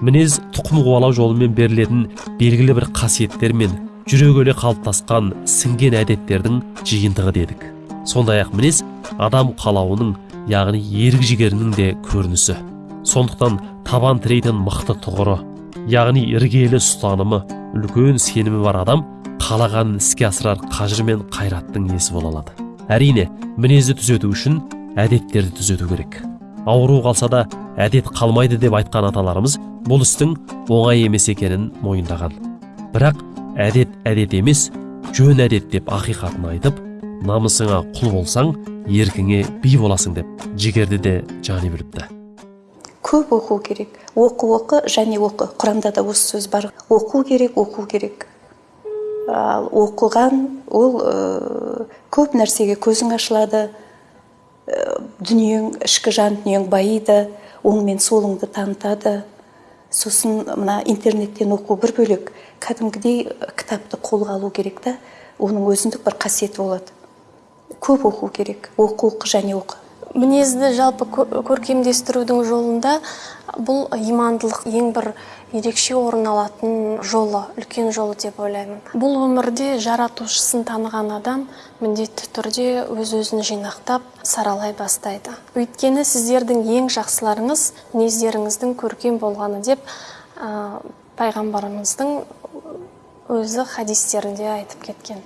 мінез тұқым қуалау жолымен берілетін белгілі бір қасиеттер мен жүрегөле қалыптасқан сіңген әдеттердің жиынтығы дедік. Сондай ақ мінез адам қалауының яғни ерік жігерінің де көрінісі. Сондықтан табан тірейтін мықты тұғыры яғни іргелі ұстанымы үлкен сенімі бар адам қалағанын іске асырар қажыр мен қайраттың иесі бола алады. Әрине мінезді түзету үшін әдеттерді түзету керек. Ауру қалса да әдет қалмайды деп айтқан аталарымыз бұл істің оңай емес екенін мойындаған. Бірақ әдет әдет емес жөн әдет деп ақиқатын айтып намысыңа құл болсаң еркіңе би боласың деп жігерді де жани біліпті көп оқу керек. Оқу оқы және оқы. Құранда да осы сөз бар. Оқу керек оқу керек. Ал оқыған ол көп нәрсеге көзің ашылады. Дүниең ішкі жан дүниең байиды оң мен солыңды танытады сосын мына интернеттен оқу бір бөлек кәдімгідей кітапты қолға алу керек та оның өзіндік бір қасиеті болады. Көп оқу керек оқу оқы және оқы. Мінезді жалпы көркемдестірудің жолында бұл имандылық ең бір ерекше орын алатын жолы үлкен жолы деп ойлаймын. Бұл өмірде жаратушысын таныған адам міндетті түрде өз өзін жинақтап саралай бастайды. Өйткені сіздердің ең жақсыларыңыз мінездеріңіздің көркем болғаны деп ә, пайғамбарымыздың өзі хадистерінде айтып кеткен.